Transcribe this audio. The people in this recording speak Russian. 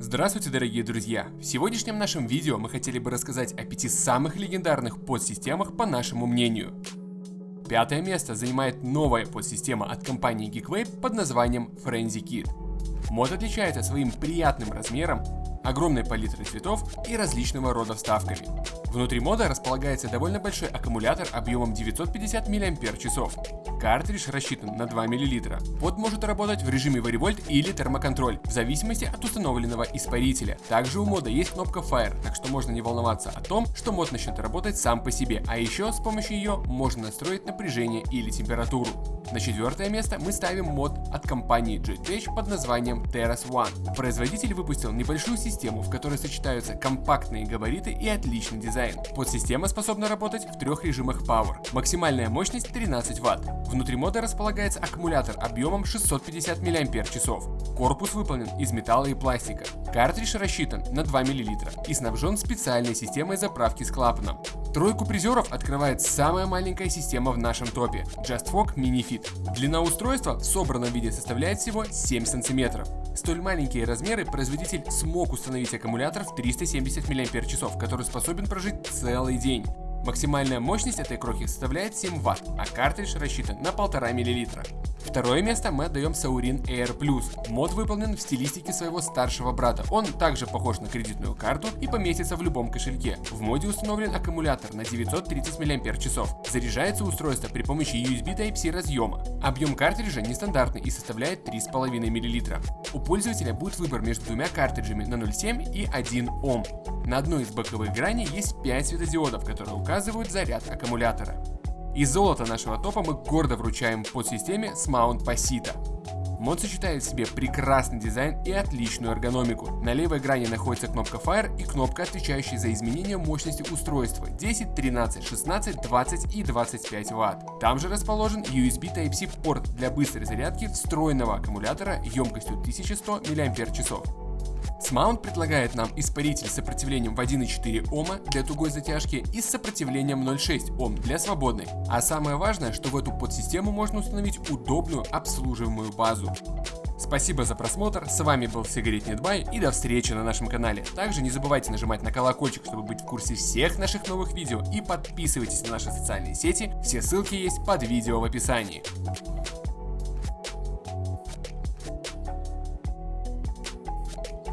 Здравствуйте, дорогие друзья! В сегодняшнем нашем видео мы хотели бы рассказать о пяти самых легендарных подсистемах по нашему мнению. Пятое место занимает новая подсистема от компании Geekwave под названием Frenzy Kit. Мод отличается своим приятным размером, огромной палитрой цветов и различного рода вставками. Внутри мода располагается довольно большой аккумулятор объемом 950 мАч. Картридж рассчитан на 2 мл. Под может работать в режиме варивольт или термоконтроль, в зависимости от установленного испарителя. Также у мода есть кнопка Fire, так что можно не волноваться о том, что мод начнет работать сам по себе, а еще с помощью ее можно настроить напряжение или температуру. На четвертое место мы ставим мод от компании JetPatch под названием Terras One. Производитель выпустил небольшую систему, в которой сочетаются компактные габариты и отличный дизайн. Подсистема способна работать в трех режимах Power. Максимальная мощность 13 Вт. Внутри мода располагается аккумулятор объемом 650 мАч. Корпус выполнен из металла и пластика. Картридж рассчитан на 2 мл и снабжен специальной системой заправки с клапаном. Тройку призеров открывает самая маленькая система в нашем топе – JustFog Mini Fit. Длина устройства в собранном виде составляет всего 7 см. Столь маленькие размеры производитель смог установить аккумулятор в 370 мАч, который способен прожить целый день. Максимальная мощность этой крохи составляет 7 Вт, а картридж рассчитан на 1,5 мл. Второе место мы отдаем Saurin Air Plus. Мод выполнен в стилистике своего старшего брата. Он также похож на кредитную карту и поместится в любом кошельке. В моде установлен аккумулятор на 930 мАч. Заряжается устройство при помощи USB Type-C разъема. Объем картриджа нестандартный и составляет 3,5 мл. У пользователя будет выбор между двумя картриджами на 0,7 и 1 Ом. На одной из боковых граней есть 5 светодиодов, которые указывают заряд аккумулятора. Из золота нашего топа мы гордо вручаем подсистеме Smount Pasita. Мод сочетает в себе прекрасный дизайн и отличную эргономику. На левой грани находится кнопка Fire и кнопка, отвечающая за изменение мощности устройства 10, 13, 16, 20 и 25 Вт. Там же расположен USB Type-C порт для быстрой зарядки встроенного аккумулятора емкостью 1100 мАч. Смаунт предлагает нам испаритель с сопротивлением в 1,4 Ома для тугой затяжки и с сопротивлением 0,6 Ом для свободной. А самое важное, что в эту подсистему можно установить удобную обслуживаемую базу. Спасибо за просмотр, с вами был Сигарет Недбай и до встречи на нашем канале. Также не забывайте нажимать на колокольчик, чтобы быть в курсе всех наших новых видео и подписывайтесь на наши социальные сети, все ссылки есть под видео в описании.